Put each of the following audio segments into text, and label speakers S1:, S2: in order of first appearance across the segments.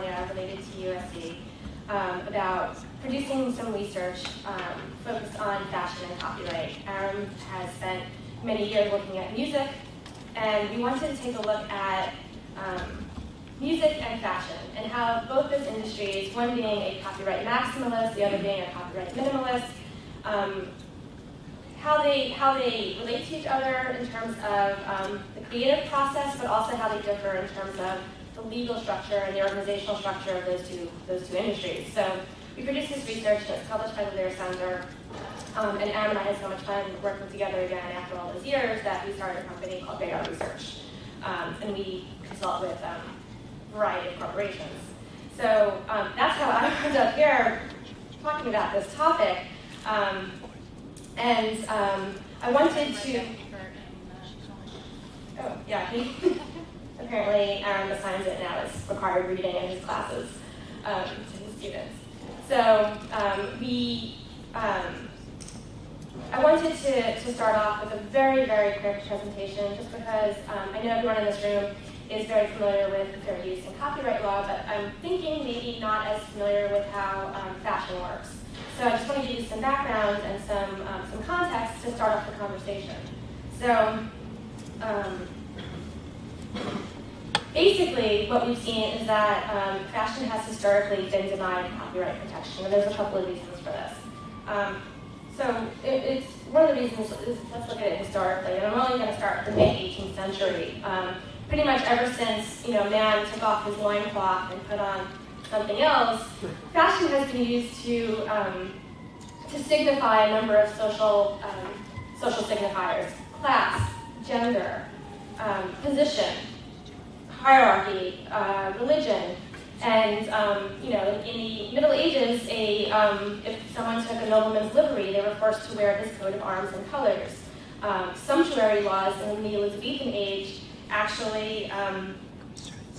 S1: California related to USC, um, about producing some research um, focused on fashion and copyright. Aaron has spent many years looking at music, and we wanted to take a look at um, music and fashion, and how both those industries, one being a copyright maximalist, the other being a copyright minimalist, um, how they how they relate to each other in terms of um, the creative process, but also how they differ in terms of the legal structure and the organizational structure of those two those two industries. So we produced this research that's published by the Lear Center, um, and Aaron and I had so much fun working together again after all those years that we started a company called Radar Research, um, and we consult with um, a variety of corporations. So um, that's how I ended up here talking about this topic. Um, and um, I wanted to. Oh, yeah, apparently Aaron assigns it now as required reading in his classes um, to his students. So um, we, um, I wanted to, to start off with a very, very quick presentation just because um, I know everyone in this room is very familiar with fair use and copyright law, but I'm thinking maybe not as familiar with how um, fashion works. So I just want to give you some background and some, um, some context to start off the conversation. So um, basically what we've seen is that um, fashion has historically been denied copyright protection, and there's a couple of reasons for this. Um, so it, it's one of the reasons, is, let's look at it historically, and I'm only going to start with the mid-18th century. Um, pretty much ever since you know man took off his loincloth and put on something else, fashion has been used to, um, to signify a number of social, um, social signifiers, class, gender, um, position, hierarchy, uh, religion, and um, you know, in the Middle Ages, a, um, if someone took a nobleman's livery, they were forced to wear his coat of arms and colors. Um, sumptuary laws in the Elizabethan age actually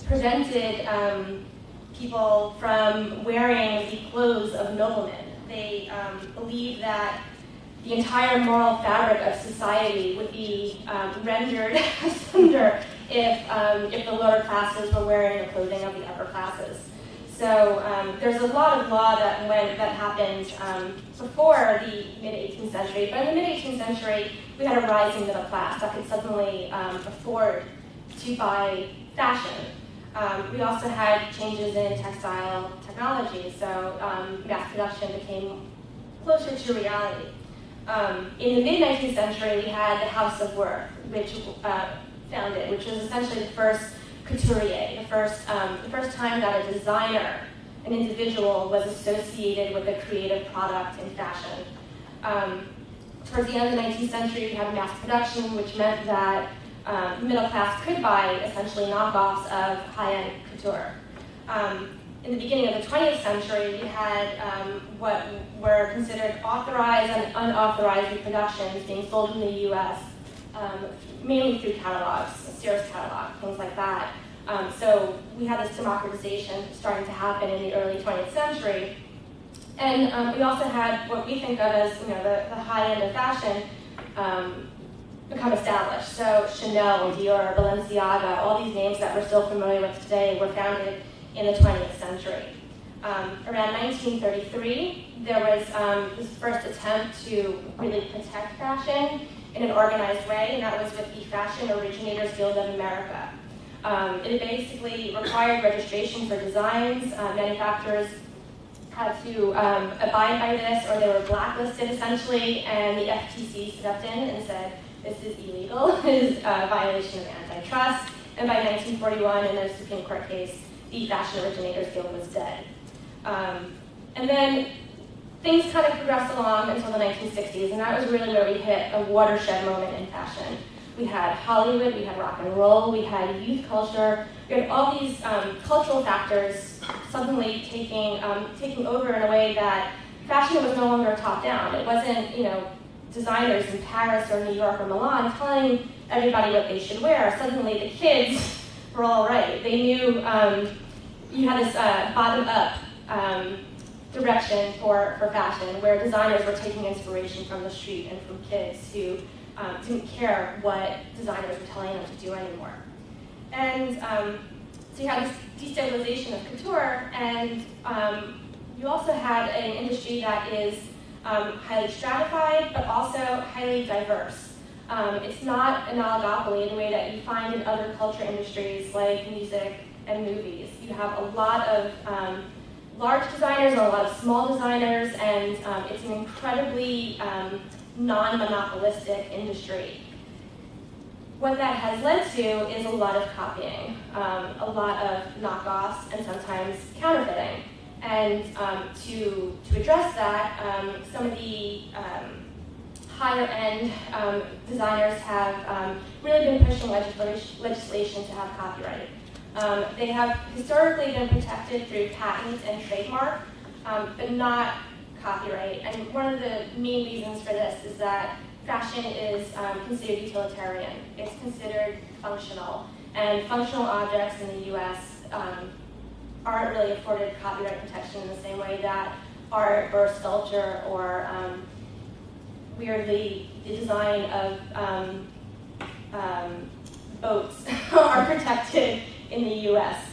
S1: prevented people from wearing the clothes of noblemen. They um, believed that the entire moral fabric of society would be um, rendered asunder if, um, if the lower classes were wearing the clothing of the upper classes. So um, there's a lot of law that went that happened um, before the mid 18th century, but in the mid 18th century we had a rising middle class that could suddenly um, afford to buy fashion. Um, we also had changes in textile technology, so mass production became closer to reality. Um, in the mid-19th century, we had the House of Worth, which uh, founded, which was essentially the first couturier, the first, um, the first time that a designer, an individual, was associated with a creative product in fashion. Um, towards the end of the 19th century, we had mass production, which meant that um, middle class could buy essentially knockoffs of high-end couture. Um, in the beginning of the 20th century, we had um, what were considered authorized and unauthorized reproductions being sold in the US, um, mainly through catalogs, Sears catalog, things like that. Um, so we had this democratization starting to happen in the early 20th century. And um, we also had what we think of as you know, the, the high end of fashion, um, become established. So Chanel, Dior, Balenciaga, all these names that we're still familiar with today were founded in the 20th century. Um, around 1933, there was um, this first attempt to really protect fashion in an organized way, and that was with the Fashion Originators Guild of America. Um, it basically required registration for designs. Uh, manufacturers had to um, abide by this, or they were blacklisted essentially, and the FTC stepped in and said, this is illegal, it is a violation of antitrust, and by 1941, in a Supreme Court case, the Fashion Originators Guild was dead. Um, and then things kind of progressed along until the 1960s, and that was really where we hit a watershed moment in fashion. We had Hollywood, we had rock and roll, we had youth culture, we had all these um, cultural factors suddenly taking, um, taking over in a way that fashion was no longer top down. It wasn't, you know, designers in Paris or New York or Milan telling everybody what they should wear. Suddenly the kids were all right. They knew um, you had this uh, bottom-up um, direction for, for fashion where designers were taking inspiration from the street and from kids who um, didn't care what designers were telling them to do anymore. And um, so you had this destabilization of couture, and um, you also had an industry that is um, highly stratified, but also highly diverse. Um, it's not an oligopoly in the way that you find in other culture industries like music and movies. You have a lot of um, large designers and a lot of small designers, and um, it's an incredibly um, non-monopolistic industry. What that has led to is a lot of copying, um, a lot of knockoffs, and sometimes counterfeiting. And um, to, to address that, some of the higher end um, designers have um, really been pushing legislation, legislation to have copyright. Um, they have historically been protected through patent and trademark, but not copyright. And one of the main reasons for this is that fashion is considered utilitarian. It's considered functional. And functional objects in the US aren't really afforded copyright protection in the same way that art or sculpture or um, weirdly the design of um, um, boats are protected in the U.S.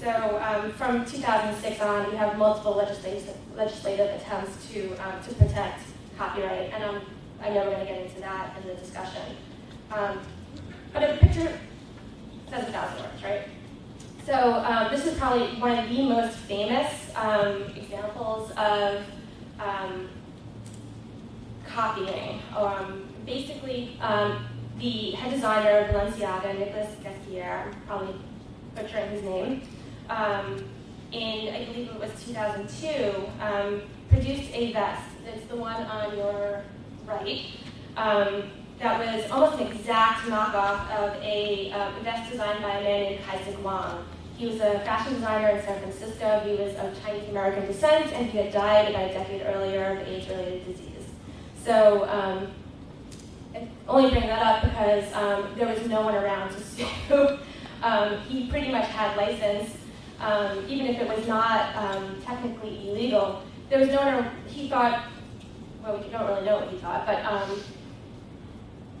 S1: So um, from 2006 on, we have multiple legislative, legislative attempts to, um, to protect copyright, and I know we're going to get into that in the discussion. Um, but a picture says a thousand words, right? So um, this is probably one of the most famous um, examples of um, copying. Um, basically, um, the head designer of Balenciaga, Nicolas I'm probably butchering his name, um, in, I believe it was 2002, produced a vest. It's the one on your right. that was almost an exact knockoff of a vest designed by a man named Kaisik Wong. He was a fashion designer in San Francisco. He was of Chinese American descent, and he had died about a decade earlier of age-related disease. So um, I only bring that up because um, there was no one around to sue. um, he pretty much had license, um, even if it was not um, technically illegal. There was no one, he thought, well, we don't really know what he thought, but um,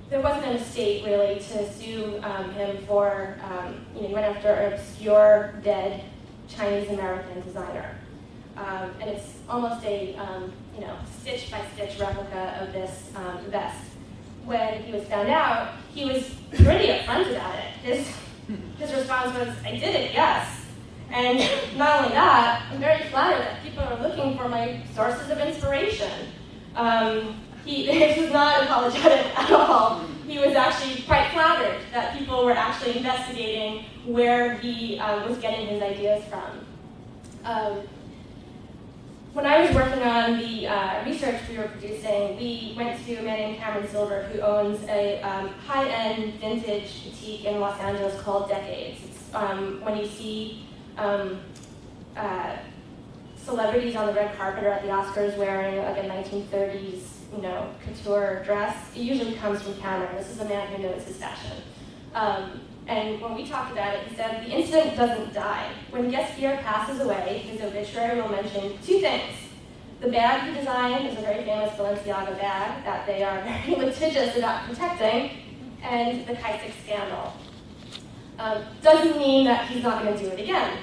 S1: there wasn't an estate really to sue him for, you know, he went after an obscure, dead Chinese American designer. And it's almost a, you know, stitch by stitch replica of this um, vest. When he was found out, he was pretty upfront about it. His, his response was, I did it, yes. And not only that, I'm very flattered that people are looking for my sources of inspiration. Um, he, was not apologetic at all. He was actually quite flattered that people were actually investigating where he uh, was getting his ideas from. Um, when I was working on the uh, research we were producing, we went to a man named Cameron Silver who owns a um, high-end vintage boutique in Los Angeles called Decades. It's um, when you see um, uh, celebrities on the red carpet or at the Oscars wearing like a 1930s you know, couture dress, it usually comes from Cameron. This is a man who knows his fashion. And when we talked about it, he said, the incident doesn't die. When Ghesquiere passes away, his obituary will mention two things. The bag he designed is a very famous Balenciaga bag that they are very litigious about protecting, and the Kaisik scandal. Um, doesn't mean that he's not going to do it again.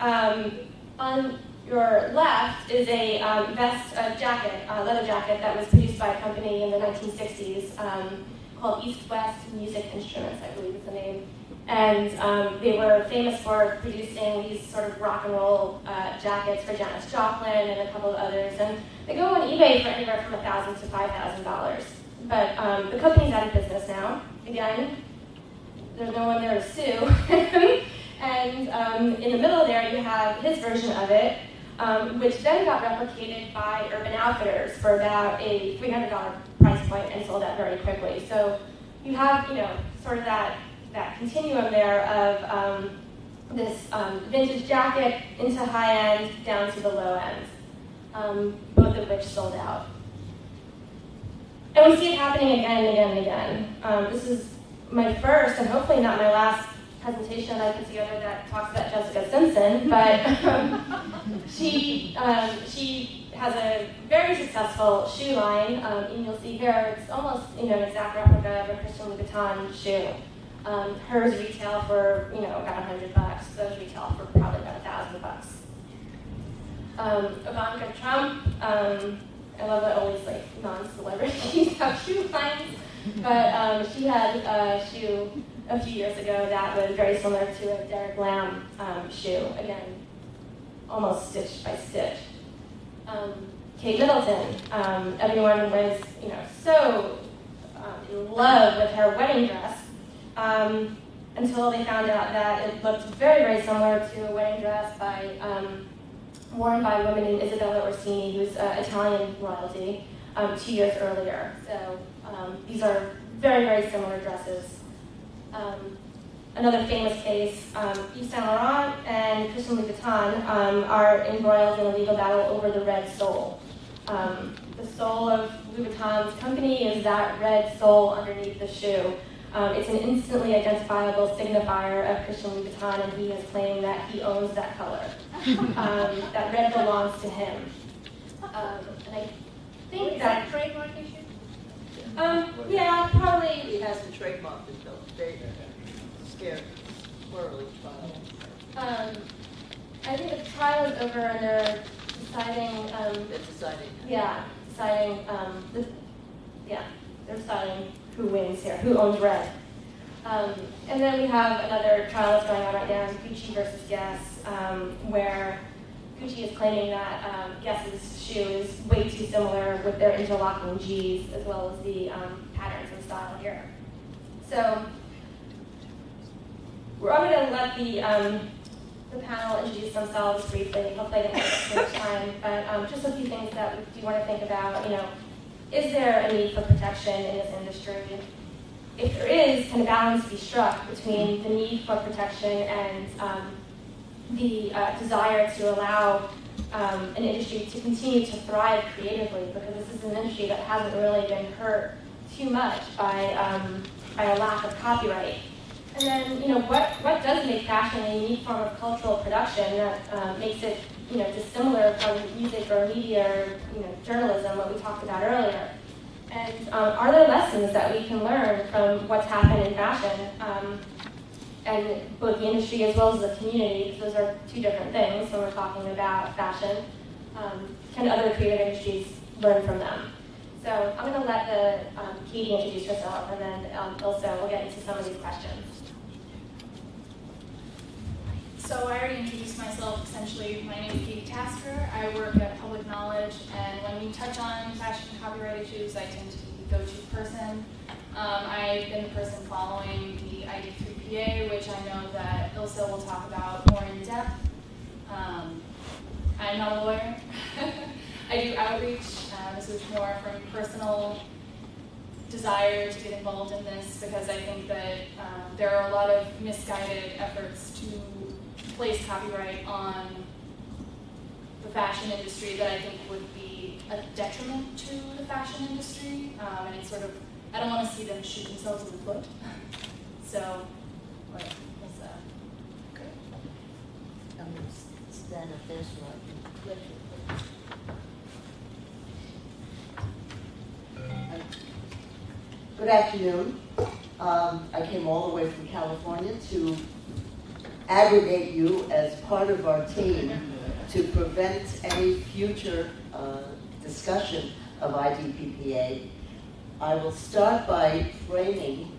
S1: Um, on your left is a um, vest, a jacket, a leather jacket that was produced by a company in the 1960s um, called East West Music Instruments, I believe is the name. And um, they were famous for producing these sort of rock and roll uh, jackets for Janis Joplin and a couple of others. And they go on eBay for anywhere from 1,000 to $5,000. But um, the company's out of business now. Again, there's no one there to sue. and um, in the middle there, you have his version of it, um, which then got replicated by Urban Outfitters for about a $300 price point and sold out very quickly. So you have, you know, sort of that, that continuum there of um, this um, vintage jacket into high end down to the low end. um, both of which sold out. And we see it happening again and again and again. Um, this is my first, and hopefully not my last, presentation I put together that talks about Jessica Simpson, but um, she, um, she has a very successful shoe line, um, and you'll see here it's almost you know an exact replica of a Christian Louboutin shoe. Um, hers retail for you know about a hundred bucks. Those retail for probably about a thousand bucks. Um, Ivanka Trump. Um, I love that always like non-celebrities have shoe lines, but um, she had a shoe a few years ago that was very similar to a Derek Lam um, shoe. Again, almost stitch by stitch. Um, Kate Middleton. Um, everyone was, you know, so um, in love with her wedding dress um, until they found out that it looked very, very similar to a wedding dress by um, worn by a woman named Isabella Orsini, who's uh, Italian royalty, um, two years earlier. So these are very, very similar dresses. Another famous case, um, Yves Saint Laurent and Christian Louboutin um, are embroiled in a legal battle over the red sole. Um, the sole of Louboutin's company is that red sole underneath the shoe. Um, it's an instantly identifiable signifier of Christian Louboutin, and he has claimed that he owns that color. Um, that red belongs to him. Um, and I think
S2: Is
S1: that,
S2: that trademark issue?
S1: um, yeah, probably
S3: He has the trademark until they scared squirrely child.
S1: Um, I think the trial is over and they're deciding, um,
S3: They're deciding.
S1: yeah, deciding, um, the, yeah, they're deciding who wins here, who owns red. Um, and then we have another trial that's going on right now, Gucci versus Guess, um, where Gucci is claiming that um, Guess's shoe is way too similar with their interlocking G's as well as the um, patterns and style here. So we're all going to let the, um, the panel introduce themselves briefly. Hopefully didn't take much time, but um, just a few things that we do want to think about. You know, is there a need for protection in this industry? If there is, can a balance be struck between the need for protection and um, the uh, desire to allow um, an industry to continue to thrive creatively? Because this is an industry that hasn't really been hurt too much by, um, by a lack of copyright. And then, you know, what, what does make fashion a unique form of cultural production that uh, makes it, you know, dissimilar from music or media or, you know, journalism, what we talked about earlier? And um, are there lessons that we can learn from what's happened in fashion, um, and both the industry as well as the community, because those are two different things when we're talking about fashion. Um, can other creative industries learn from them? So I'm going to let the um, Katie introduce herself, and then um, also we'll get into some of these questions.
S4: So I already introduced myself. Essentially, my name is Katie Tasker. I work at Public Knowledge, and when we touch on fashion copyright issues, I tend to be the go-to person. Um, I've been the person following the ID3PA, which I know that Ilse will talk about more in depth. Um, I'm not a lawyer. I do outreach. Uh, this is more from personal desire to get involved in this because I think that um, there are a lot of misguided efforts to place copyright on the fashion industry that I think would be a detriment to the fashion industry. Um, and it's sort of, I don't want to see them shoot themselves in the foot. so, what is that?
S3: I'm going to stand up there so I can. Good afternoon. Um, I came all the way from California to aggregate you as part of our team to prevent any future uh, discussion of IDPPA. I will start by framing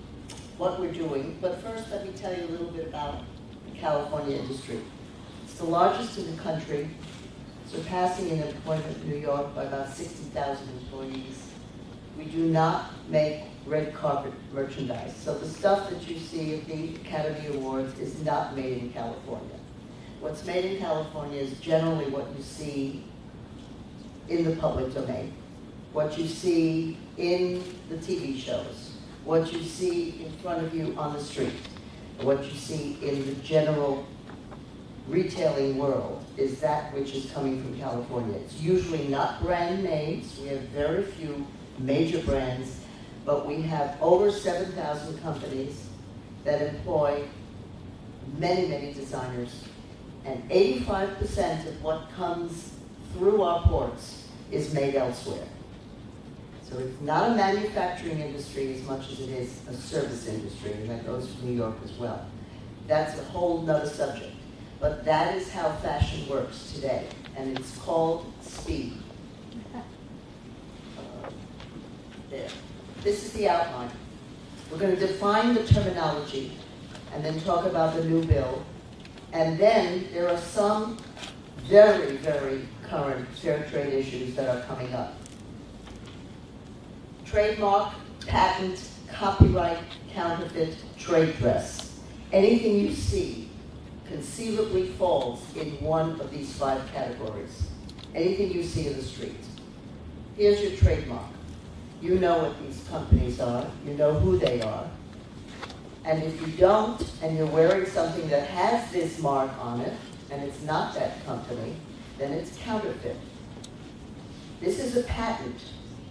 S3: what we're doing, but first let me tell you a little bit about the California industry. It's the largest in the country, surpassing in employment New York by about 60,000 employees. We do not make red carpet merchandise. So the stuff that you see at the Academy Awards is not made in California. What's made in California is generally what you see in the public domain, what you see in the TV shows, what you see in front of you on the street, what you see in the general retailing world is that which is coming from California. It's usually not brand names. We have very few major brands, but we have over 7,000 companies that employ many, many designers. And 85% of what comes through our ports is made elsewhere. So it's not a manufacturing industry as much as it is a service industry, and that goes for New York as well. That's a whole nother subject. But that is how fashion works today, and it's called speed. Uh, There. This is the outline. We're going to define the terminology and then talk about the new bill. And then there are some very, very current fair trade issues that are coming up. Trademark, patent, copyright, counterfeit, trade dress. Anything you see conceivably falls in one of these five categories. Anything you see in the street. Here's your trademark. You know what these companies are, you know who they are. And if you don't, and you're wearing something that has this mark on it, and it's not that company, then it's counterfeit. This is a patent.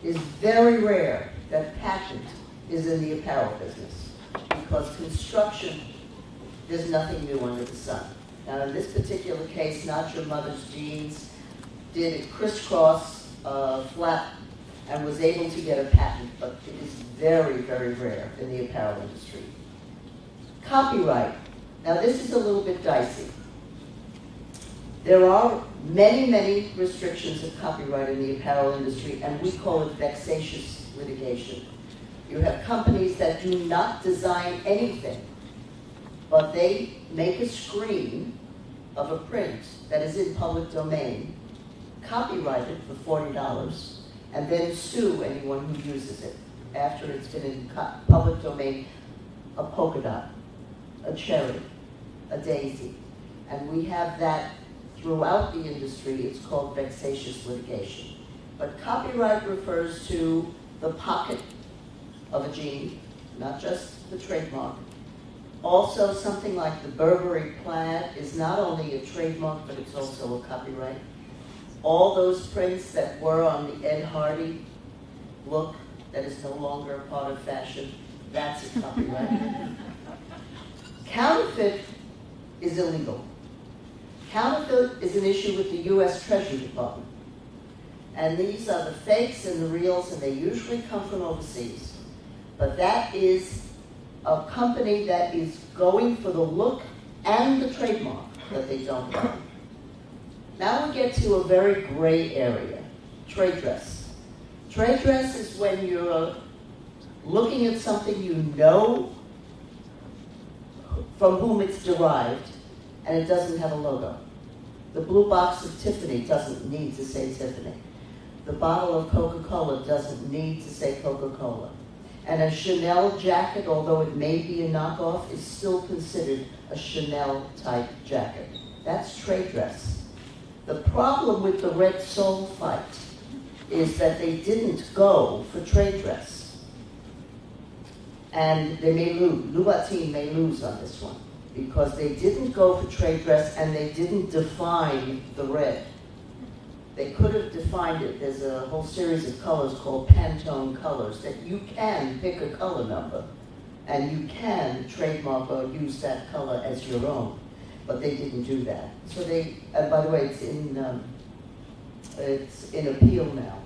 S3: It's very rare that patent is in the apparel business because construction, there's nothing new under the sun. Now, in this particular case, Not Your Mother's Jeans did a crisscross uh, flap and was able to get a patent, but it is very, very rare in the apparel industry. Copyright. Now, this is a little bit dicey. There are many, many restrictions of copyright in the apparel industry, and we call it vexatious litigation. You have companies that do not design anything, but they make a screen of a print that is in public domain, copyright it for forty dollars, and then sue anyone who uses it after it's been in public domain, a polka dot, a cherry, a daisy. And we have that throughout the industry, it's called vexatious litigation. But copyright refers to the pocket of a jean, not just the trademark. Also, something like the Burberry plaid is not only a trademark, but it's also a copyright. All those prints that were on the Ed Hardy look that is no longer a part of fashion, that's a copyright. Counterfeit is illegal. Counterfeit is an issue with the U.S. Treasury Department. And these are the fakes and the reals, and they usually come from overseas. But that is a company that is going for the look and the trademark that they don't want. Now we get to a very gray area, trade dress. Trade dress is when you're looking at something you know from whom it's derived, and it doesn't have a logo. The blue box of Tiffany doesn't need to say Tiffany. The bottle of Coca-Cola doesn't need to say Coca-Cola. And a Chanel jacket, although it may be a knockoff, is still considered a Chanel type jacket. That's trade dress. The problem with the Red Sole fight is that they didn't go for trade dress. And they may lose, Louboutin may lose on this one, because they didn't go for trade dress and they didn't define the red. They could have defined it, there's a whole series of colors called Pantone colors, that you can pick a color number, and you can trademark or use that color as your own, but they didn't do that. So they, and by the way, it's in, um, it's in appeal now.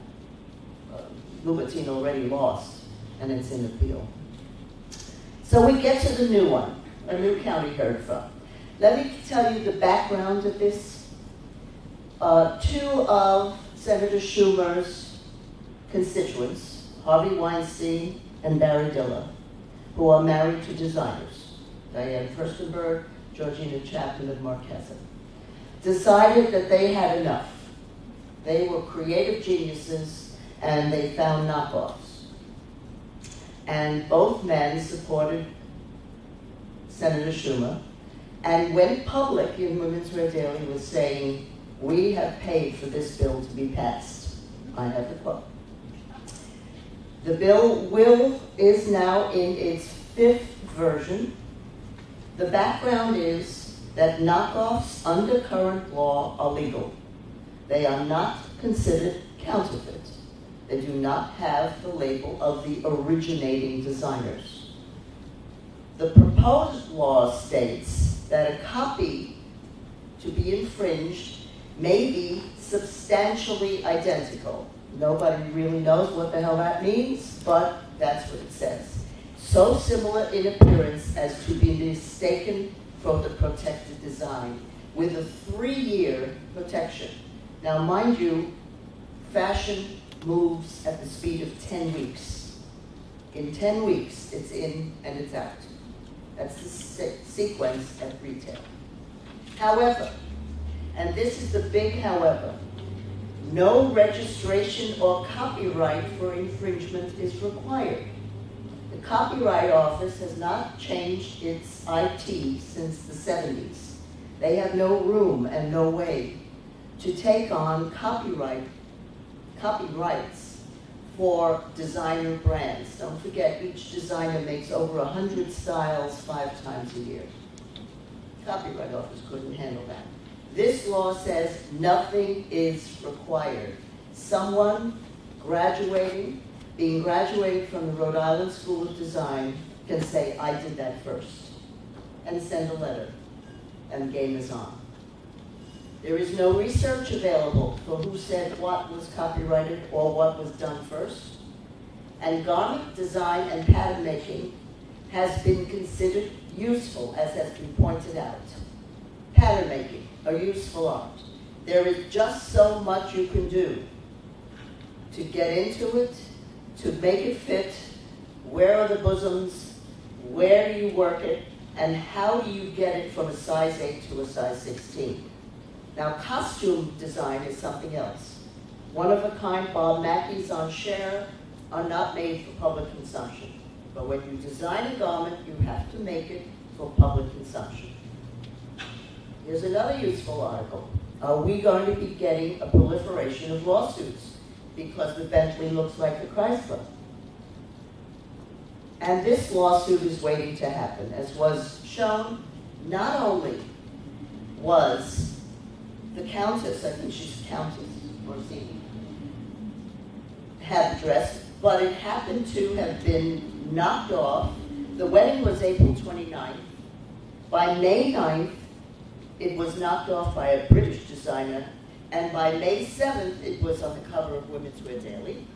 S3: Uh, Louboutin already lost, and it's in appeal. So we get to the new one, a new county heard from. Let me tell you the background of this. Uh, two of Senator Schumer's constituents, Harvey Weinstein and Barry Diller, who are married to designers, Diane Furstenberg, Georgina Chapman of Marchesa, decided that they had enough. They were creative geniuses and they found knockoffs. And both men supported Senator Schumer and went public in Women's Wear Daily was saying, we have paid for this bill to be passed. I have the quote. The bill will, is now in its fifth version. The background is that knockoffs under current law are legal. They are not considered counterfeit. They do not have the label of the originating designers. The proposed law states that a copy to be infringed may be substantially identical. Nobody really knows what the hell that means, but that's what it says. So similar in appearance as to be mistaken for the protected design with a three-year protection. Now, mind you, fashion moves at the speed of 10 weeks. In 10 weeks, it's in and it's out. That's the se- sequence at retail. However, and this is the big however, no registration or copyright for infringement is required. Copyright Office has not changed its IT since the 70s. They have no room and no way to take on copyright, copyrights for designer brands. Don't forget, each designer makes over 100 styles five times a year. Copyright Office couldn't handle that. This law says nothing is required. Someone graduating, being graduated from the Rhode Island School of Design can say, I did that first, and send a letter, and the game is on. There is no research available for who said what was copyrighted or what was done first. And garment design and pattern making has been considered useful, as has been pointed out. Pattern making, a useful art. There is just so much you can do to get into it, to make it fit, where are the bosoms, where do you work it, and how do you get it from a size 8 to a size 16. Now, costume design is something else. One of a kind Bob Mackie's on Cher are not made for public consumption. But when you design a garment, you have to make it for public consumption. Here's another useful article. Are we going to be getting a proliferation of lawsuits because the Bentley looks like the Chrysler? And this lawsuit is waiting to happen. As was shown, not only was the Countess, I think she's Countess Orsini, had the dress, but it happened to have been knocked off. The wedding was April 29th. By May 9th, it was knocked off by a British designer, and by May 7th, it was on the cover of Women's Wear Daily.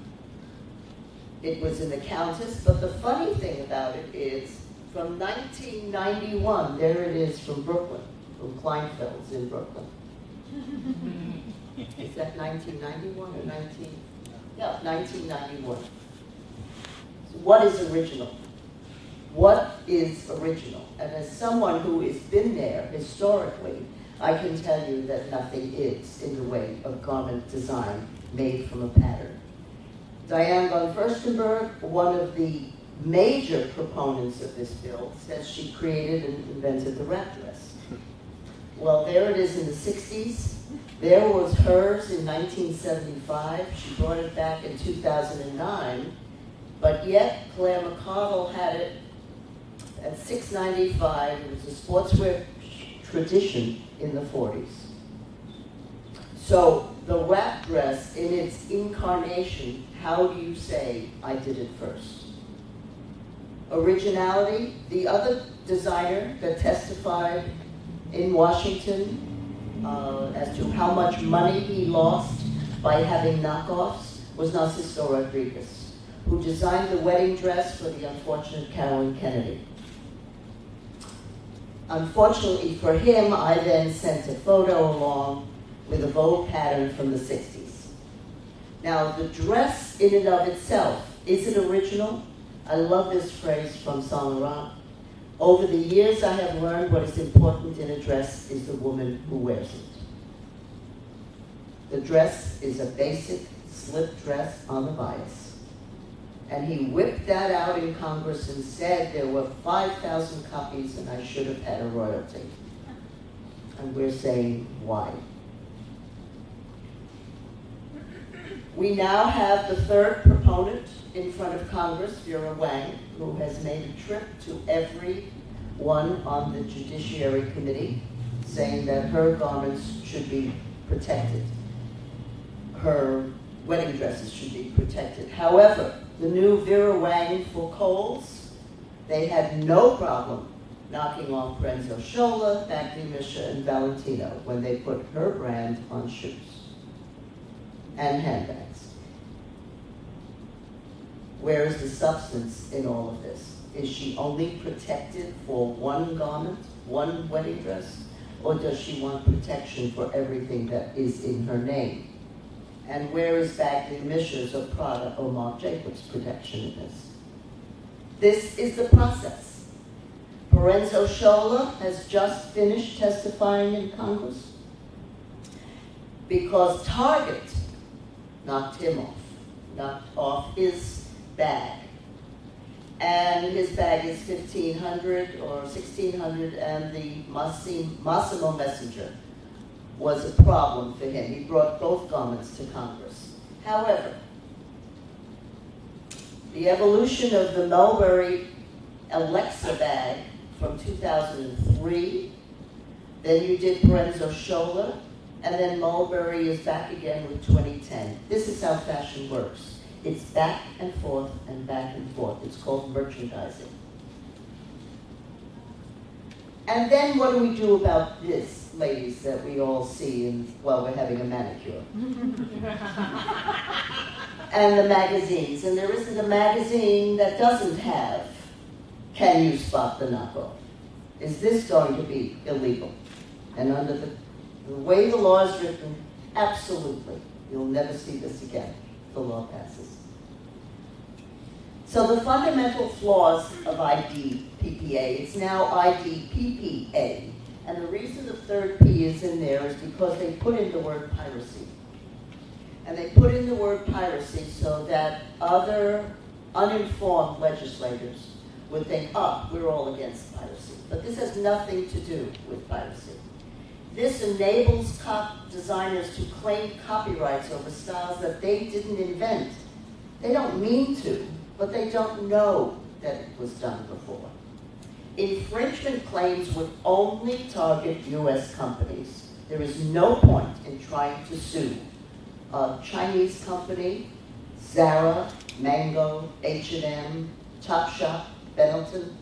S3: It was in the Countess, but the funny thing about it is, from 1991, there it is from Brooklyn, from Kleinfeld's in Brooklyn. Is that 1991 or 19? Yeah, 1991. So what is original? What is original? And as someone who has been there historically, I can tell you that nothing is in the way of garment design made from a pattern. Diane von Furstenberg, one of the major proponents of this bill, says she created and invented the wrap dress. Well, there it is in the 60s. There was hers in 1975. She brought it back in 2009. But yet, Claire McCardell had it at 695. It was a sportswear tradition in the 40s. So the wrap dress in its incarnation, how do you say I did it first? Originality, the other designer that testified in Washington uh, as to how much money he lost by having knockoffs was Narciso Rodriguez, who designed the wedding dress for the unfortunate Carolyn Kennedy. Unfortunately for him, I then sent a photo along with a bold pattern from the 60s. Now, the dress in and of itself, is it original? I love this phrase from Saint Laurent. Over the years, I have learned what is important in a dress is the woman who wears it. The dress is a basic slip dress on the bias. And he whipped that out in Congress and said there were 5,000 copies and I should have had a royalty. And we're saying, why? We now have the third proponent in front of Congress, Vera Wang, who has made a trip to every one on the Judiciary Committee. saying that her garments should be protected. Her wedding dresses should be protected. However, the new Vera Wang for Kohl's. They had no problem knocking off Proenza Schouler, Badgley Mischka, and Valentino when they put her brand on shoes and handbags. Where is the substance in all of this? Is she only protected for one garment, one wedding dress? Or does she want protection for everything that is in her name? And where is Badgley Mischka's or Prada or Marc Jacobs protection in this? This is the process. Proenza Schouler has just finished testifying in Congress because Target knocked him off, knocked off his bag. And his bag is fifteen hundred or sixteen hundred, and the Massim- Mossimo Messenger was a problem for him. He brought both garments to Congress. However, the evolution of the Mulberry Alexa bag from 2003, then you did Proenza Schouler, and then Mulberry is back again with 2010. This is how fashion works. It's back and forth and back and forth. It's called merchandising. And then what do we do about this, ladies, that we all see in, while we're having a manicure? and the magazines. And there isn't a magazine that doesn't have Can You Spot the Knockoff? Is this going to be illegal? And under the, the way the law is written, absolutely. You'll never see this again. The law passes. So the fundamental flaws of IDPPA, it's now IDPPA. And the reason the third P is in there is because they put in the word piracy. And they put in the word piracy so that other uninformed legislators would think, ah, we're all against piracy. But this has nothing to do with piracy. This enables designers to claim copyrights over styles that they didn't invent. They don't mean to, but they don't know that it was done before. Infringement claims would only target US companies. There is no point in trying to sue a Chinese company, Zara, Mango, H&M, Topshop, Benetton.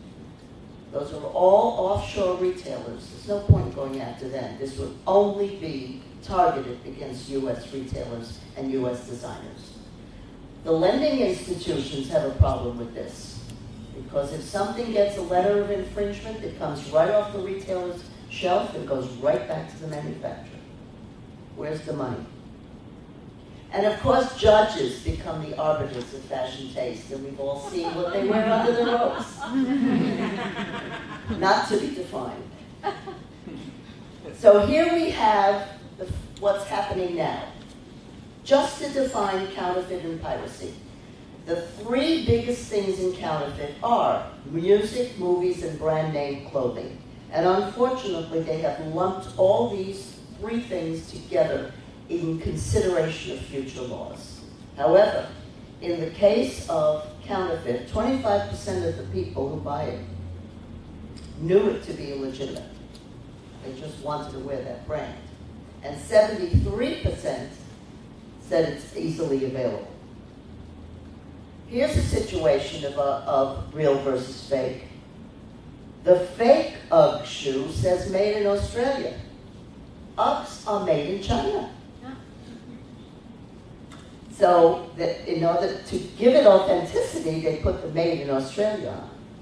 S3: Those are all offshore retailers. There's no point going after them. This would only be targeted against US retailers and US designers. The lending institutions have a problem with this. Because if something gets a letter of infringement, it comes right off the retailer's shelf and goes right back to the manufacturer. Where's the money? And of course, judges become the arbiters of fashion taste, and we've all seen what they wear under the robes. Not to be defined. So here we have the, what's happening now. Just to define counterfeit and piracy. The three biggest things in counterfeit are music, movies, and brand name clothing. And unfortunately, they have lumped all these three things together in consideration of future laws. However, in the case of counterfeit, 25% of the people who buy it knew it to be illegitimate. They just wanted to wear that brand. And 73% said it's easily available. Here's a situation of, uh, of real versus fake. The fake UGG shoe says made in Australia. Uggs are made in China. So that in order to give it authenticity, they put the made in Australia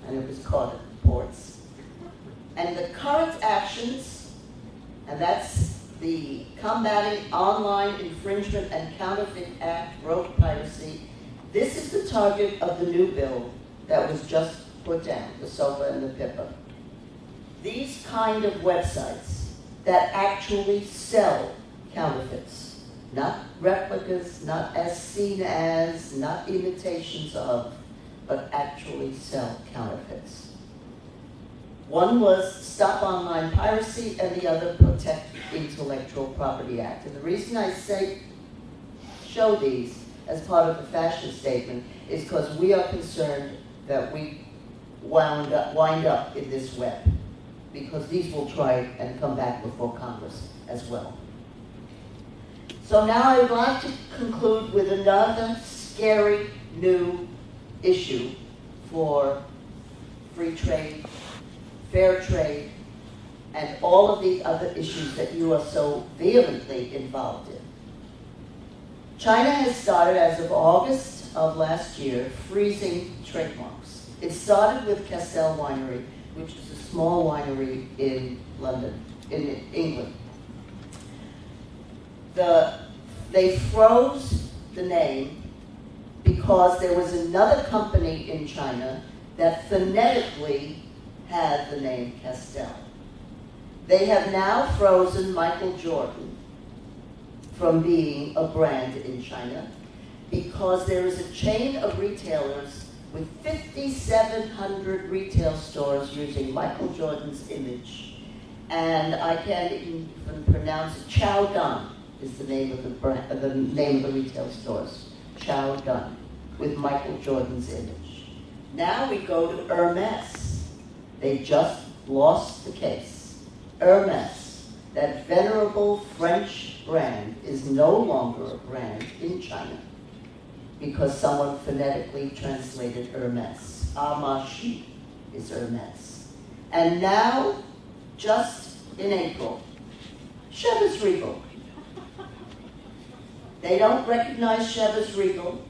S3: and it was caught at the ports. And the current actions, and that's the Combating Online Infringement and Counterfeit Act, road piracy. This is the target of the new bill that was just put down, the SOPA and the PIPA. These kind of websites that actually sell counterfeits, not replicas, not as seen as, not imitations of, but actually sell counterfeits. One was Stop Online Piracy and the other Protect Intellectual Property Act. And the reason I say, show these as part of the fashion statement is because we are concerned that we wound up, wind up in this web. because these will try and come back before Congress as well. So now I would like to conclude with another scary new issue for free trade, fair trade, and all of the other issues that you are so vehemently involved in. China has started, as of August of last year, freezing trademarks. It started with Castell Winery, which is a small winery in London, in England. The, they froze the name because there was another company in China that phonetically had the name Castell. They have now frozen Michael Jordan from being a brand in China because there is a chain of retailers with 5,700 retail stores using Michael Jordan's image. And I can't even pronounce it. Chow Dun is the name of the brand, uh, the name of the retail stores. Chow Dun with Michael Jordan's image. Now we go to Hermes. They just lost the case. Hermes, that venerable French brand, is no longer a brand in China because someone phonetically translated Hermes. Amashi is Hermes. And now, just in April, Chivas Regal. They don't recognize Chivas Regal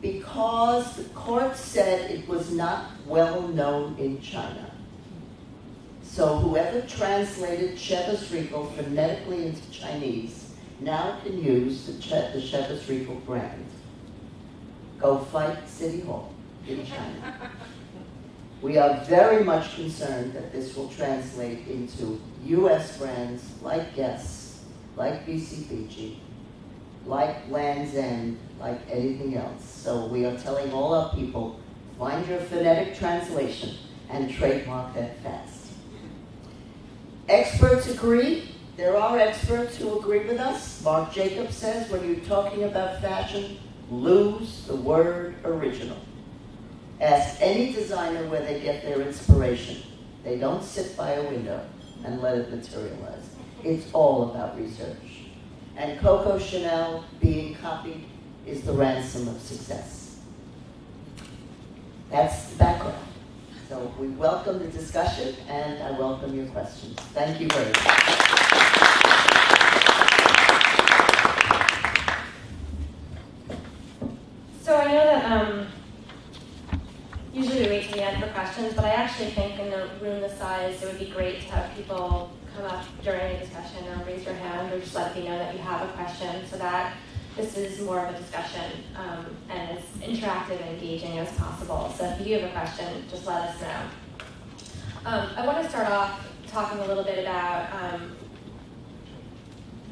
S3: because the court said it was not well known in China. So whoever translated Chivas Regal phonetically into Chinese now can use the, che- the Regal brand. Go fight City Hall in China. We are very much concerned that this will translate into US brands like Guess, like BCBG, like Lands' End, like anything else. So we are telling all our people, find your phonetic translation and trademark that fast. Experts agree. There are experts who agree with us. Marc Jacobs says when you're talking about fashion, lose the word original. Ask any designer where they get their inspiration. They don't sit by a window and let it materialize. It's all about research. And Coco Chanel being copied is the ransom of success. That's the background. So we welcome the discussion and I welcome your questions. Thank you very much.
S1: So I know that um, usually we wait to the end for questions, but I actually think in a room this size, it would be great to have people come up during a discussion or raise your hand or just let me know that you have a question so that this is more of a discussion um, and as interactive and engaging as possible. So if you do have a question, just let us know. Um, I want to start off talking a little bit about um,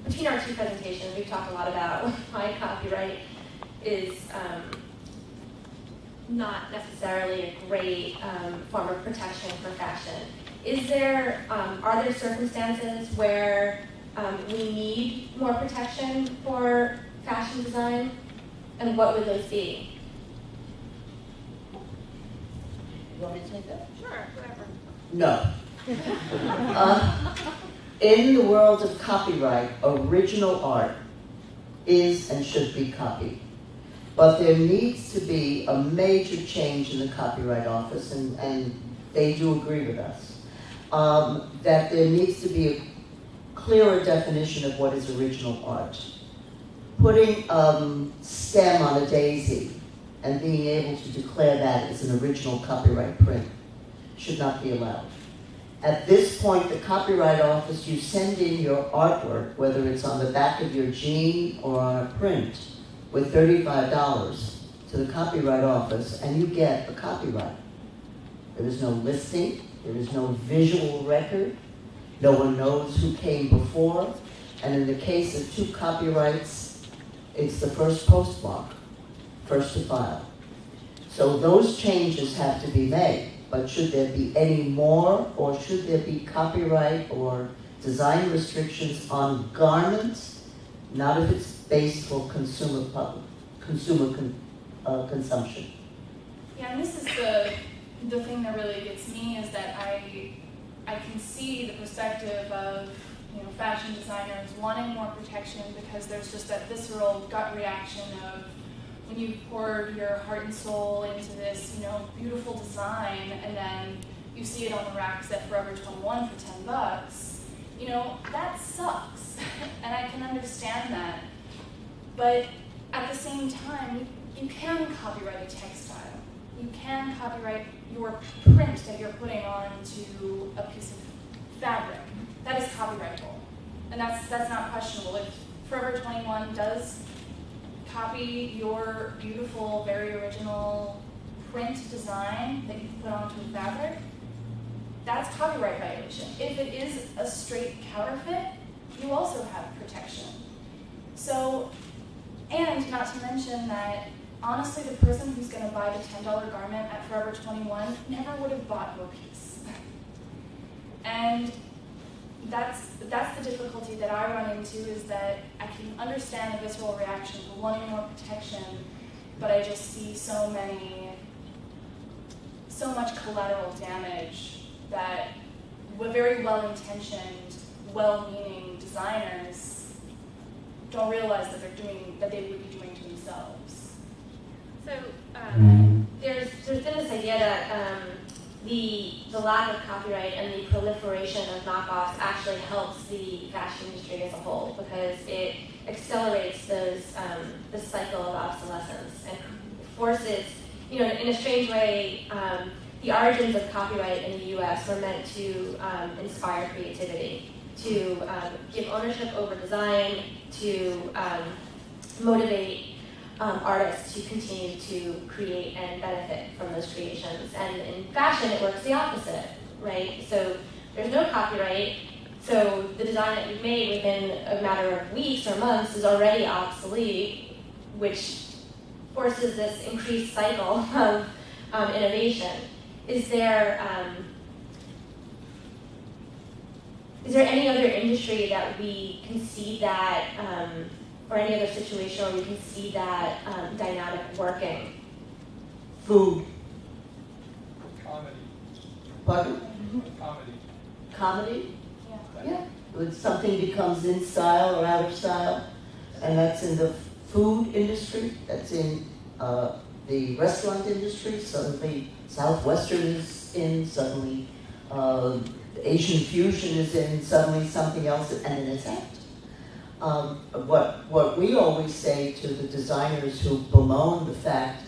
S1: between our two presentations, we've talked a lot about why copyright is um, not necessarily a great um, form of protection for fashion. Is there, um, are there circumstances where um, we need more protection for fashion design? And what would those be?
S3: You want me to take that?
S4: Sure, whatever.
S3: No. Uh, in the world of copyright, original art is and should be copied. But there needs to be a major change in the Copyright Office, and, and they do agree with us, um, that there needs to be a clearer definition of what is original art. Putting um, stem on a daisy and being able to declare that as an original copyright print should not be allowed. At this point, the Copyright Office, you send in your artwork, whether it's on the back of your jean or on a print, with $35 to the Copyright Office, and you get a copyright. There is no listing, there is no visual record, no one knows who came before, and in the case of two copyrights, it's the first postmark, first to file. So those changes have to be made. But should there be any more, or should there be copyright or design restrictions on garments? Not if it's based for consumer pub, consumer con, uh, consumption.
S4: Yeah, and this is the the thing that really gets me is that I I can see the perspective of you know fashion designers wanting more protection because there's just that visceral gut reaction of when you poured your heart and soul into this you know beautiful design and then you see it on the racks at Forever 21 for 10 bucks. You know that sucks, and I can understand that. But at the same time, you can copyright a textile. You can copyright your print that you're putting onto a piece of fabric. That is copyrightable. And that's that's not questionable. If Forever 21 does copy your beautiful, very original print design that you put onto a fabric, that's copyright violation. If it is a straight counterfeit, you also have protection. So and not to mention that honestly, the person who's going to buy the $10 garment at Forever 21 never would have bought your piece. And that's, that's the difficulty that I run into is that I can understand the visceral reaction for wanting more protection, but I just see so many, so much collateral damage that very well-intentioned, well-meaning designers don't realize that they're doing, that they would be doing to themselves.
S1: So um, there's there's been this idea that um, the the lack of copyright and the proliferation of knockoffs actually helps the fashion industry as a whole because it accelerates those um, the cycle of obsolescence and forces you know in a strange way. Um, the origins of copyright in the U.S. were meant to um, inspire creativity, to um, give ownership over design, to um, motivate um, artists to continue to create and benefit from those creations. And in fashion, it works the opposite, right? So there's no copyright, so the design that you've made within a matter of weeks or months is already obsolete, which forces this increased cycle of um, innovation. Is there um, is there any other industry that we can see that, um, or any other situation where we can see that um, dynamic working?
S3: Food,
S2: Comedy,
S3: pardon,
S2: comedy.
S3: comedy,
S4: Yeah.
S3: yeah. When something becomes in style or out of style, and that's in the food industry, that's in uh, the restaurant industry, suddenly Southwestern is in, suddenly uh, Asian fusion is in, suddenly something else, and then it's out. Um, what, what we always say to the designers who bemoan the fact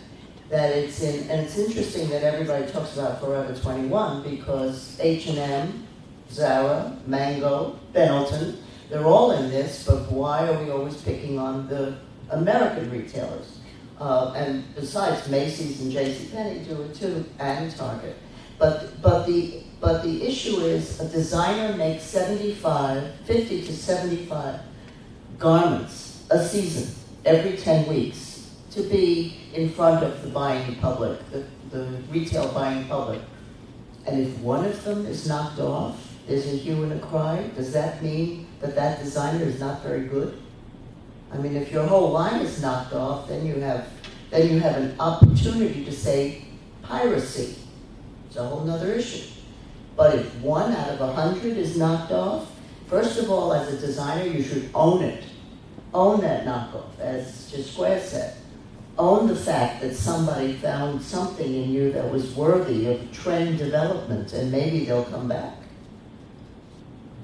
S3: that it's in, and it's interesting that everybody talks about Forever 21 because H&M, Zara, Mango, Benetton, they're all in this, but why are we always picking on the American retailers? Uh, and besides, Macy's and JCPenney do it too, and Target. But, but, the, but the issue is a designer makes 75, 50 to 75 garments a season, every 10 weeks, to be in front of the buying public, the, the retail buying public. And if one of them is knocked off, there's a hue and a cry, does that mean that that designer is not very good? I mean, if your whole line is knocked off, then you have, then you have an opportunity to say piracy. It's a whole nother issue. But if one out of a hundred is knocked off, first of all, as a designer, you should own it. Own that knockoff, as Jasquare said. Own the fact that somebody found something in you that was worthy of trend development, and maybe they'll come back.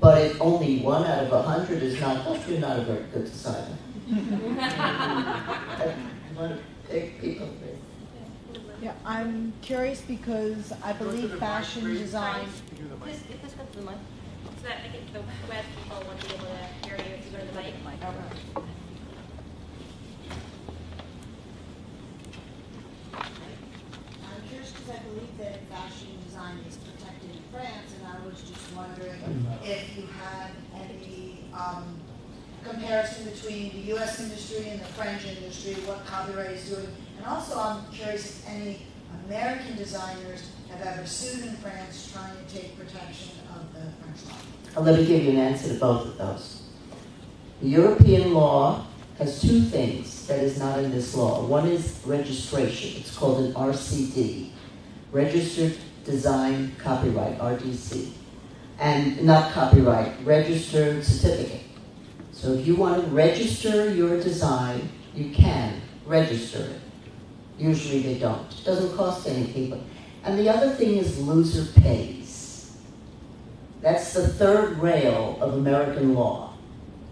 S3: But if only one out of a hundred is knocked off, you're not a very good designer. I want to take people with.
S5: Yeah, I'm curious because I
S2: Go to
S5: believe
S2: the
S5: fashion
S2: mic, please.
S5: design,
S1: So that I think the web people would be able to hear you if you go to the mic.
S6: I'm curious because I believe that fashion design is protected in France, and I was just wondering if you had any um, comparison between the U.S. industry and the French industry, what copyright is doing. And also, I'm curious if any American designers have ever sued in France trying to take protection of the French law.
S3: Uh, Let me give you an answer to both of those. European law has two things that is not in this law. One is registration. It's called an RCD, Registered Design Copyright, RDC. and not copyright, registered certificate. So if you want to register your design, you can register it. Usually they don't. It doesn't cost anything, but, and the other thing is loser pays. That's the third rail of American law.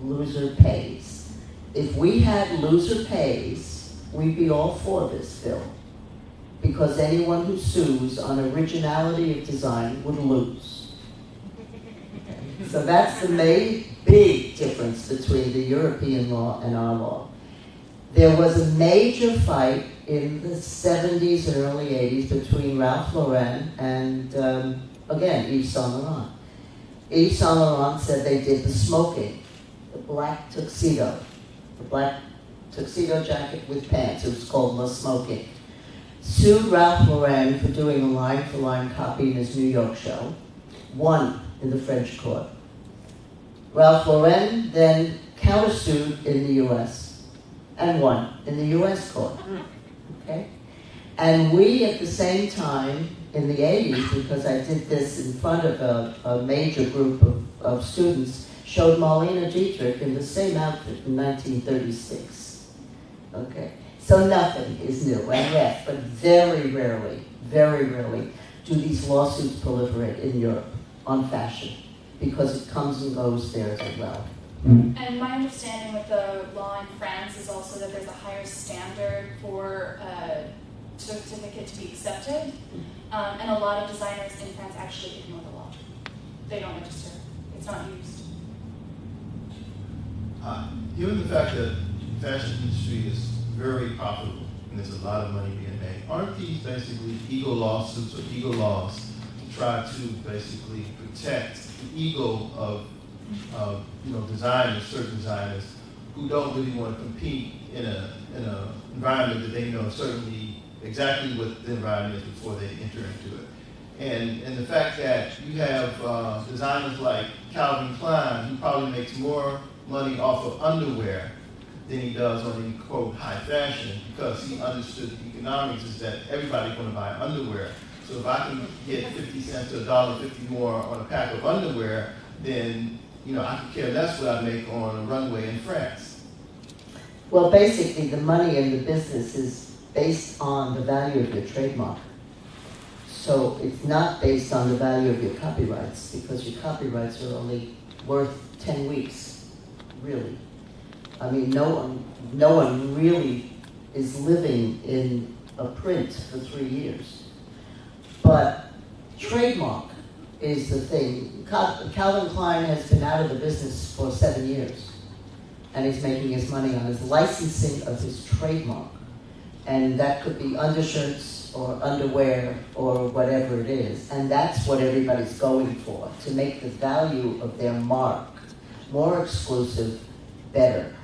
S3: Loser pays. If we had loser pays, we'd be all for this bill. Because anyone who sues on originality of design would lose. So that's the main, big difference between the European law and our law. There was a major fight in the 70s and early 80s between Ralph Lauren and, um, again, Yves Saint Laurent. Yves Saint Laurent said they did the smoking, the black tuxedo, the black tuxedo jacket with pants. It was called the smoking. Sued Ralph Lauren for doing a line for line copy in his New York show. Won in the French court. Ralph Lauren then countersued in the US and won in the US court. Okay? And we at the same time in the 80s, because I did this in front of a, a major group of, of students, showed Marlene Dietrich in the same outfit in 1936. Okay? So nothing is new, and yes, but very rarely, very rarely do these lawsuits proliferate in Europe on fashion because it comes and goes there as well.
S4: And my understanding with the law in France is also that there's a higher standard for a certificate to be accepted. Um, and a lot of designers in France actually ignore the law. They don't register. It's not used.
S7: Uh, Given the fact that the fashion industry is very profitable and there's a lot of money being made, aren't these basically ego lawsuits or ego laws to try to basically protect the ego of, you know, designers, certain designers who don't really want to compete in a, in a environment that they know certainly exactly what the environment is before they enter into it. And, and the fact that you have uh, designers like Calvin Klein, who probably makes more money off of underwear than he does on any quote high fashion, because he understood the economics is that everybody's going to buy underwear. So if I can get 50 cents to a dollar 50 more on a pack of underwear, then you know I could care less what I make on a runway in France.
S3: Well, basically, the money in the business is based on the value of your trademark. So it's not based on the value of your copyrights, because your copyrights are only worth 10 weeks, really. I mean, no one, no one really is living in a print for three years. But trademark is the thing. Calvin Klein has been out of the business for seven years, and he's making his money on his licensing of his trademark. And that could be undershirts or underwear or whatever it is. And that's what everybody's going for, to make the value of their mark more exclusive, better.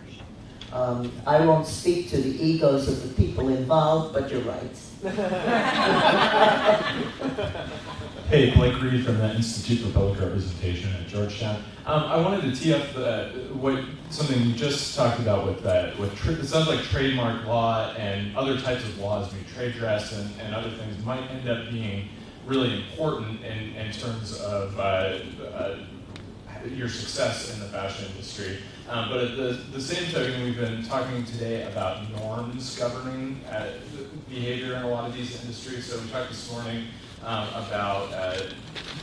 S3: Um, I won't speak to the egos of the people involved, but you're right.
S8: Hey, Blake Reed from the Institute for Public Representation at Georgetown. Um, I wanted to tee up uh, what something you just talked about with that. With tra- it sounds like trademark law and other types of laws, maybe trade dress and, and other things, might end up being really important in, in terms of uh, uh, your success in the fashion industry. Um, but at the, the same token, we've been talking today about norms governing uh, behavior in a lot of these industries. So we talked this morning um, about uh,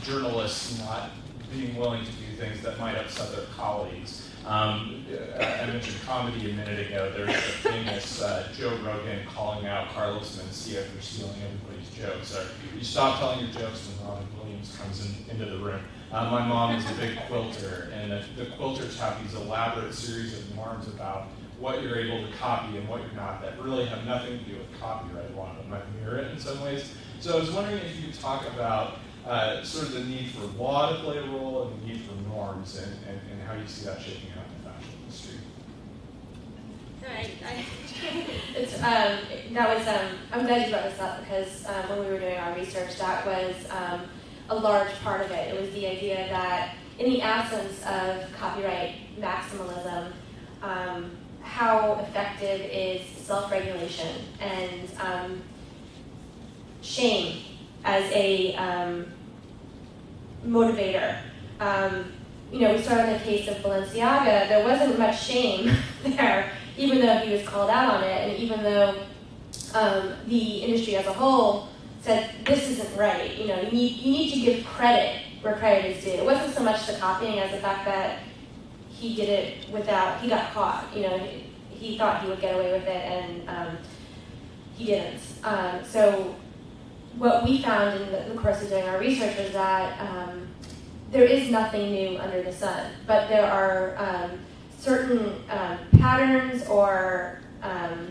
S8: journalists not being willing to do things that might upset their colleagues. Um, I mentioned comedy a minute ago. There's the famous uh, Joe Rogan calling out Carlos Mencia for stealing everybody's jokes. Or you stop telling your jokes when Robin Williams comes in, into the room. Uh, my mom is a big quilter, and the, the quilters have these elaborate series of norms about what you're able to copy and what you're not that really have nothing to do with copyright. Of them might mirror it in some ways. So I was wondering if you could talk about uh, sort of the need for law to play a role and the need for norms and, and, and how you see that shaping out in the fashion industry.
S1: I, I, it's, um, that was, um, I'm glad you brought this up because um, when we were doing our research, that was um, a large part of it. It was the idea that in the absence of copyright maximalism, um, how effective is self-regulation and um, shame as a um, motivator um, you know, we started in the case of Balenciaga, there wasn't much shame there, even though he was called out on it, and even though um, the industry as a whole said this isn't right. You know, you need you need to give credit where credit is due. It wasn't so much the copying as the fact that he did it without he got caught. You know, he, he thought he would get away with it, and um, he didn't. Um, so what we found in the, the course of doing our research was that um, there is nothing new under the sun, but there are um, certain um, patterns or um,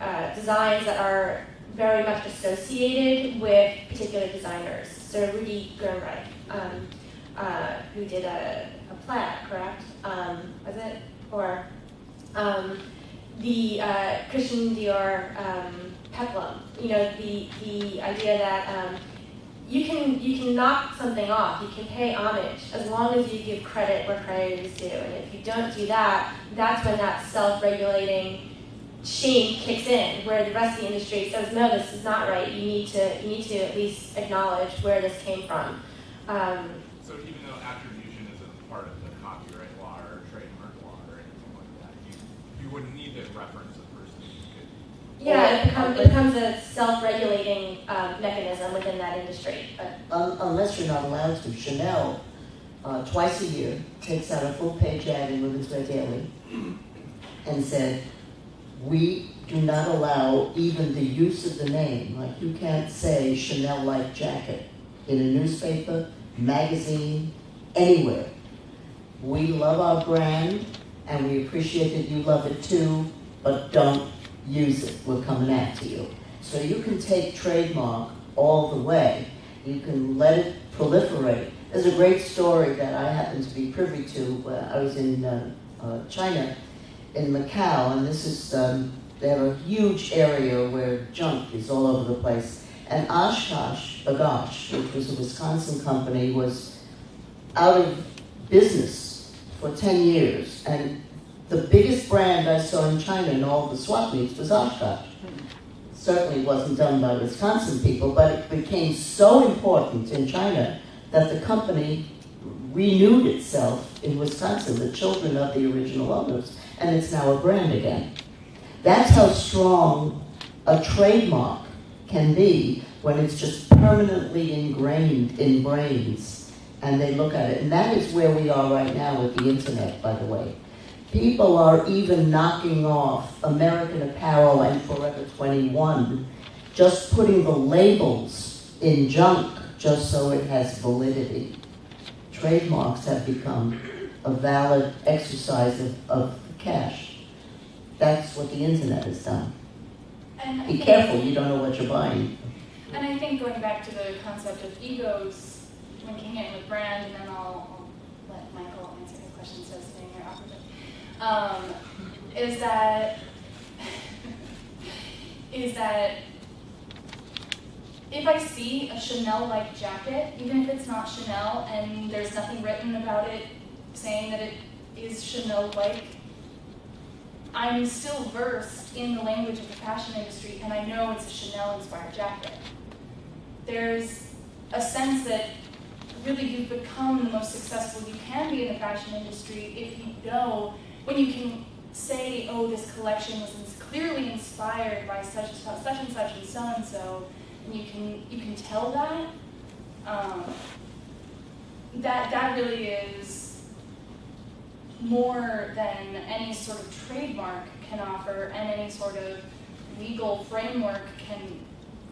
S1: uh, designs that are very much associated with particular designers. So Rudy Gernreich, um, uh, who did a, a plaid, correct? Um, was it? Or um, the uh, Christian Dior um, peplum. You know, the the idea that um, you can you can knock something off. You can pay homage as long as you give credit where credit is due. And if you don't do that, that's when that self-regulating shame kicks in, where the rest of the industry says, no, this is not right. You need to you need to at least acknowledge where this came from. Um,
S9: So even though attribution isn't part of the copyright law or trademark law or anything like that, you, you wouldn't need to reference the person. You could
S1: yeah, it becomes, it becomes a self-regulating um, mechanism within that industry. But
S3: Un- Unless you're not allowed to. Chanel, uh, twice a year, takes out a full-page ad in Women's Wear Daily and said, we do not allow even the use of the name. Like, you can't say Chanel-like jacket in a newspaper, magazine, anywhere. We love our brand, and we appreciate that you love it too, but don't use it. We're coming after you. So you can take trademark all the way. You can let it proliferate. There's a great story that I happen to be privy to. I was in uh, uh, China, in Macau, and this is um, they have a huge area where junk is all over the place. And OshKosh B'gosh, which was a Wisconsin company, was out of business for 10 years. And the biggest brand I saw in China in all the swap meets was Oshkosh. Certainly wasn't done by Wisconsin people, but it became so important in China that the company renewed itself in Wisconsin, the children of the original owners, and it's now a brand again. That's how strong a trademark can be when it's just permanently ingrained in brains and they look at it. And that is where we are right now with the internet, by the way. People are even knocking off American Apparel and Forever 21, just putting the labels in junk just so it has validity. Trademarks have become a valid exercise of, of cash. That's what the internet has done.
S4: And
S3: Be careful, you don't know what you're buying.
S4: And I think going back to the concept of egos, linking it with brand, and then I'll, I'll let Michael answer his question, so sitting here awkwardly, um, is that, is that if I see a Chanel-like jacket, even if it's not Chanel and there's nothing written about it saying that it is Chanel-like, I'm still versed in the language of the fashion industry and I know it's a Chanel-inspired jacket there's a sense that really you've become the most successful you can be in the fashion industry if you know when you can say, oh, this collection was clearly inspired by such and such, such and such and so and so, and you can you can tell that. Um, that that really is more than any sort of trademark can offer and any sort of legal framework can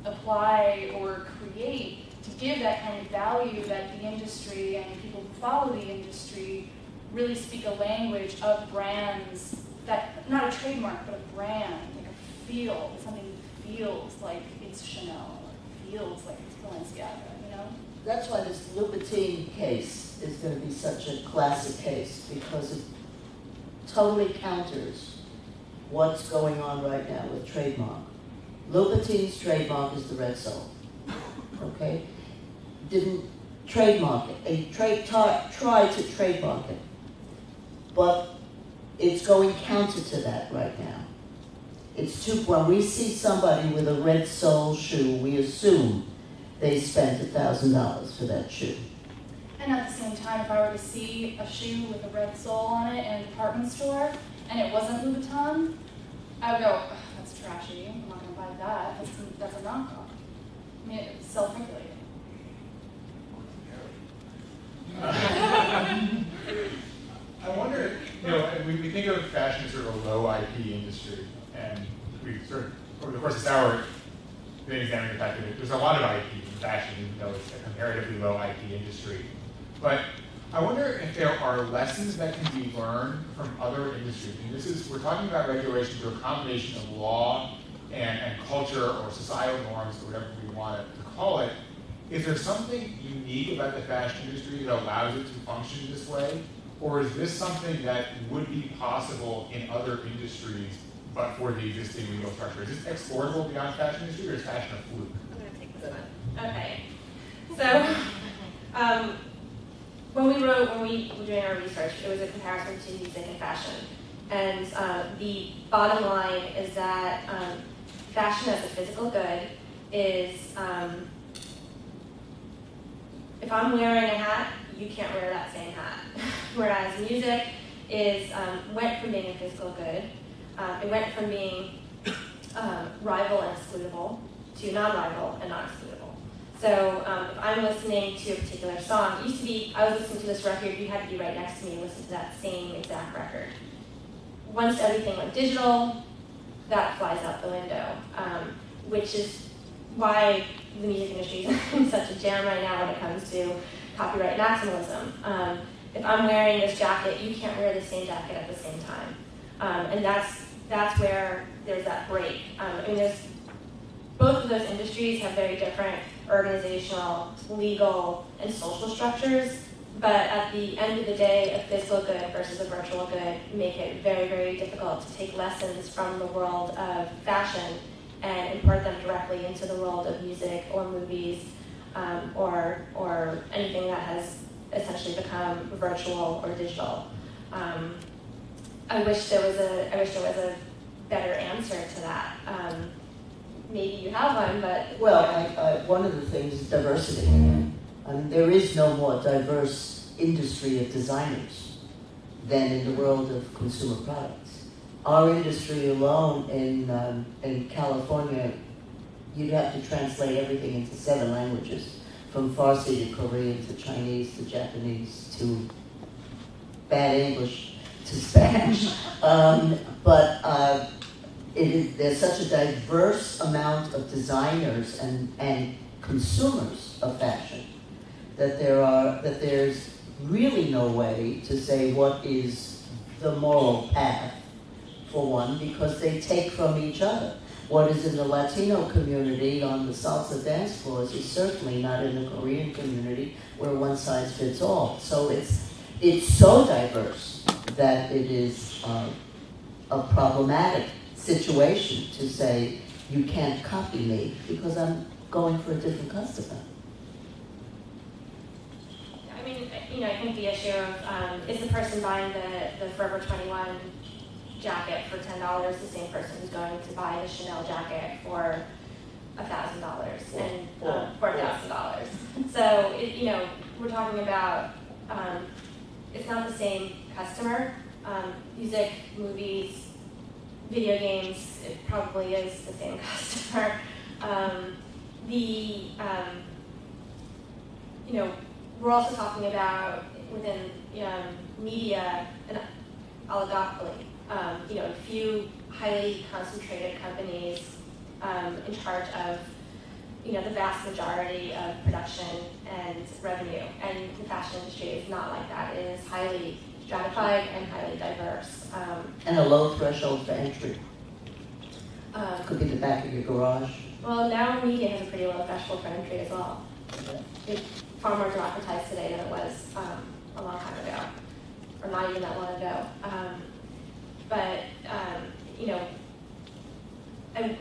S4: apply or create to give that kind of value that the industry and people who follow the industry really speak a language of brands that not a trademark but a brand like a feel something feels like it's Chanel or feels like it's Balenciaga you know?
S3: That's why this Louboutin case is going to be such a classic case because it totally counters what's going on right now with trademark. Louboutin's trademark is the red sole. Okay? Didn't trademark it. They tar- tried to trademark it. But it's going counter to that right now. It's too, when we see somebody with a red sole shoe, we assume they spent a thousand dollars for that shoe.
S4: And at the same time, if I were to see a shoe with a red sole on it in a department store and it wasn't Louboutin, I would go, that's trashy. I'm not going to buy that. That's, that's a knockoff. I mean, it's self-regulating.
S10: I wonder, you know, we, we think of fashion as sort of a low IP industry, and we've sort of, over the course of this hour, been examining the fact that there's a lot of IP in fashion, even though it's a comparatively low IP industry. But I wonder if there are lessons that can be learned from other industries. And this is, we're talking about regulation through a combination of law and, and culture or societal norms or whatever we want to call it. Is there something unique about the fashion industry that allows it to function this way? Or is this something that would be possible in other industries but for the existing legal structure? Is this exportable beyond fashion industry or is fashion a fluke?
S1: I'm gonna take this one. Okay. So, um, when we wrote, when we were doing our research, it was a comparison to music and fashion. And uh, the bottom line is that um, fashion as a physical good is, um, if I'm wearing a hat, you can't wear that same hat. Whereas music is, um, went from being a physical good, uh, it went from being um, rival and excludable to non-rival and non-excludable. So um, if I'm listening to a particular song, it used to be, I was listening to this record, you had to be right next to me and listen to that same exact record. Once everything went digital, that flies out the window, um, which is why the music industry is in such a jam right now when it comes to copyright maximalism. Um, if I'm wearing this jacket, you can't wear the same jacket at the same time. Um, and that's, that's where there's that break. Um, I mean, there's, both of those industries have very different organizational, legal, and social structures, but at the end of the day, a physical good versus a virtual good make it very, very difficult to take lessons from the world of fashion and import them directly into the world of music or movies um, or, or anything that has essentially become virtual or digital. Um, I wish there was a I wish there was a better answer to that. Um, maybe you have one, but
S3: Well, I, I, one of the things is diversity. I mean, there is no more diverse industry of designers than in the world of consumer products. Our industry alone in, um, in California, you'd have to translate everything into seven languages, from Farsi to Korean to Chinese to Japanese to bad English to Spanish. um, but uh, is, there's such a diverse amount of designers and, and consumers of fashion that there are that there's really no way to say what is the moral path for one because they take from each other. What is in the Latino community on the salsa dance floors is certainly not in the Korean community where one size fits all. So it's it's so diverse that it is uh, a problematic situation to say you can't copy me because I'm going for a different customer.
S1: I mean, you know, I think the issue of um, is the person buying the, the Forever 21 jacket for ten dollars the same person who's going to buy the Chanel jacket for a thousand dollars and four thousand dollars. So it, you know, we're talking about um, it's not the same customer. Um, music, movies, video games, it probably is the same customer. Um, the um, you know, we're also talking about within um, media an oligopoly. Um, you know, a few highly concentrated companies um, in charge of you know the vast majority of production and revenue. And the fashion industry is not like that. It is highly stratified and highly diverse. Um,
S3: And a low threshold for entry.
S1: um,
S3: Could be the back of your garage.
S1: well, now media has a pretty low threshold for entry as well. It's far more democratized today than it was um, a long time ago, or not even that long ago. Um, but um, you know, and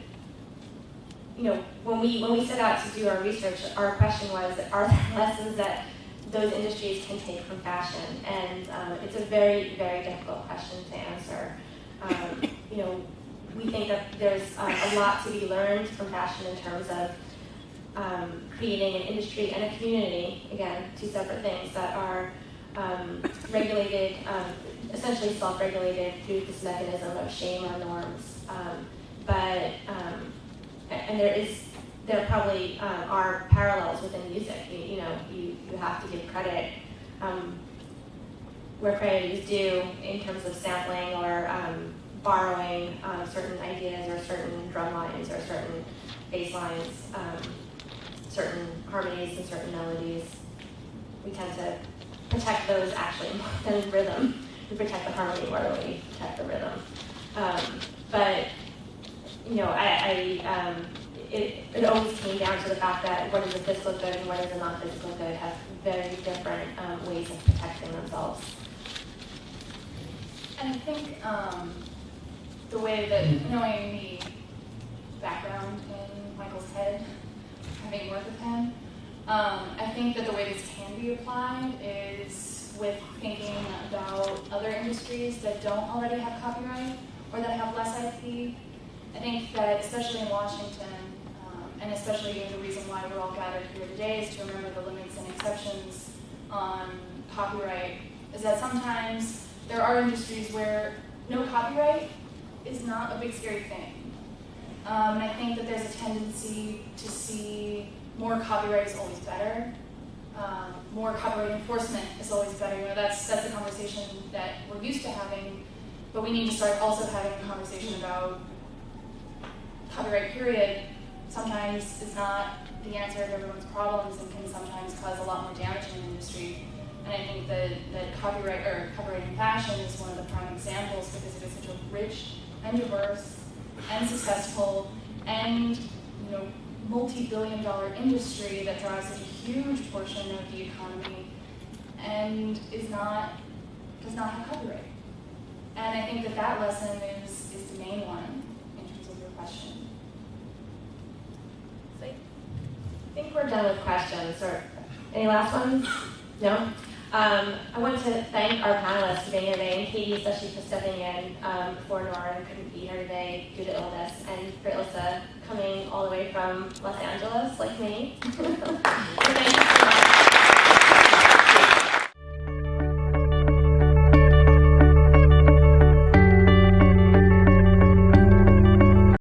S1: you know, when we when we set out to do our research, our question was, are there lessons that those industries can take from fashion? And um, it's a very very difficult question to answer. Um, you know, we think that there's um, a lot to be learned from fashion in terms of um, creating an industry and a community, again, two separate things that are um, regulated, um, essentially self-regulated through this mechanism of shame or norms. But, and there is, there probably um, are parallels within music. You, you know, you, you have to give credit um, where credit is due in terms of sampling or um, borrowing um, certain ideas or certain drum lines or certain bass lines, um, certain harmonies and certain melodies. We tend to protect those actually more than rhythm. We protect the harmony more than we protect the rhythm. Um, but you know, I, I um, it, it always came down to the fact that what is a physical good and what is a non-physical good have very different um, ways of protecting themselves.
S4: And I think um, the way that, knowing the background in Michael's head, having worked with him, um, I think that the way this can be applied is with thinking about other industries that don't already have copyright or that have less IP. I think that especially in Washington, and especially the reason why we're all gathered here today is to remember the limits and exceptions on copyright, is that sometimes there are industries where no copyright is not a big scary thing. Um, and I think that there's a tendency to see more copyright is always better. Um, more copyright enforcement is always better. You know, that's that's the conversation that we're used to having, but we need to start also having a conversation about copyright. Period. Sometimes is not the answer to everyone's problems and can sometimes cause a lot more damage in the industry. And I think that, that copyright or copyright in fashion is one of the prime examples because it is such a rich and diverse and successful and you know multi-billion dollar industry that drives such a huge portion of the economy and is not does not have copyright. And I think that that lesson is is the main one in terms of your question.
S1: So I think we're done with questions. Or any last ones? No. Um, I want to thank our panelists today, and Katie especially for stepping in um, for Nora couldn't be here today due to illness, and for Ilsa coming all the way from Los Angeles, like me.